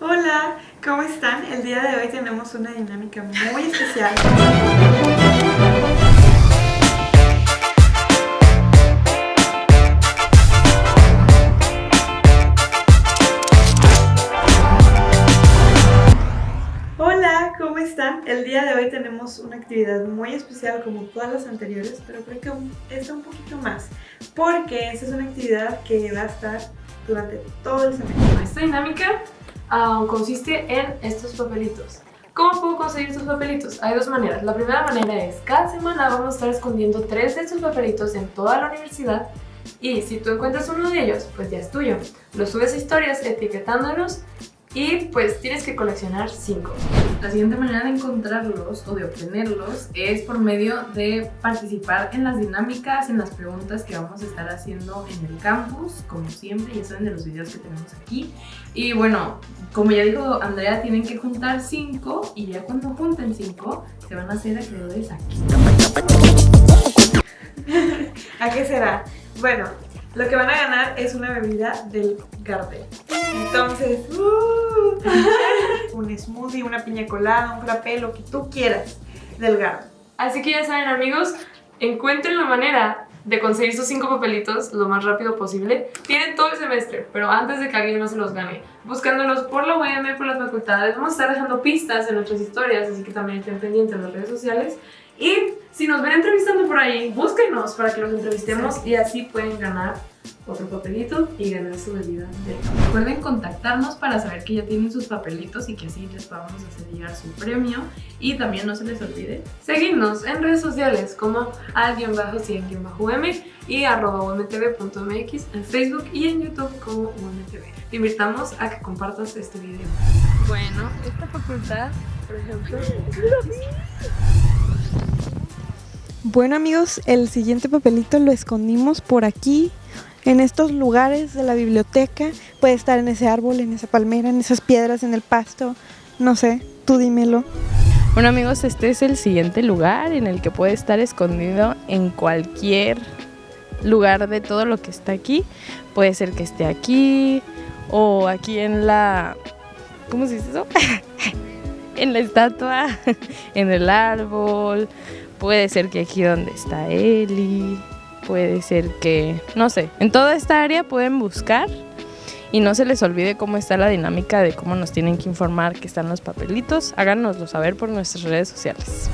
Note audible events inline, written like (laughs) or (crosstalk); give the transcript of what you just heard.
Hola, ¿cómo están? El día de hoy tenemos una dinámica muy especial. Hola, ¿cómo están? El día de hoy tenemos una actividad muy especial como todas las anteriores, pero creo que esta un poquito más, porque esta es una actividad que va a estar durante todo el semestre. Esta dinámica uh, consiste en estos papelitos. ¿Cómo puedo conseguir estos papelitos? Hay dos maneras. La primera manera es, cada semana vamos a estar escondiendo tres de estos papelitos en toda la universidad y si tú encuentras uno de ellos, pues ya es tuyo. Lo subes a historias etiquetándolos y pues tienes que coleccionar 5. La siguiente manera de encontrarlos o de obtenerlos es por medio de participar en las dinámicas, en las preguntas que vamos a estar haciendo en el campus, como siempre, ya saben de los videos que tenemos aquí. Y bueno, como ya dijo Andrea, tienen que juntar 5 y ya cuando junten 5 se van a hacer acreedores aquí. (laughs) ¿A qué será? Bueno, lo que van a ganar es una bebida del Gardel. Entonces, uh, un smoothie, una piña colada, un frappé, lo que tú quieras del Gardel. Así que ya saben amigos, encuentren la manera de conseguir sus cinco papelitos lo más rápido posible. Tienen todo el semestre, pero antes de que alguien no se los gane, buscándolos por la UM, por las facultades, vamos a estar dejando pistas en nuestras historias, así que también estén pendientes en las redes sociales. Y si nos ven entrevistando por ahí, búsquenos para que los entrevistemos y así pueden ganar otro papelito y ganar su bebida Recuerden contactarnos para saber que ya tienen sus papelitos y que así les podamos hacer llegar su premio. Y también no se les olvide seguirnos en redes sociales como al-100-m y arroba umtv.mx en Facebook y en YouTube como umtv. Te invitamos a que compartas este video. Bueno, esta facultad, por ejemplo... (laughs) Bueno amigos, el siguiente papelito lo escondimos por aquí, en estos lugares de la biblioteca. Puede estar en ese árbol, en esa palmera, en esas piedras, en el pasto, no sé, tú dímelo. Bueno amigos, este es el siguiente lugar en el que puede estar escondido en cualquier lugar de todo lo que está aquí. Puede ser que esté aquí o aquí en la... ¿Cómo se dice eso? (laughs) en la estatua, (laughs) en el árbol, Puede ser que aquí donde está Eli, puede ser que, no sé, en toda esta área pueden buscar y no se les olvide cómo está la dinámica de cómo nos tienen que informar que están los papelitos. Háganoslo saber por nuestras redes sociales.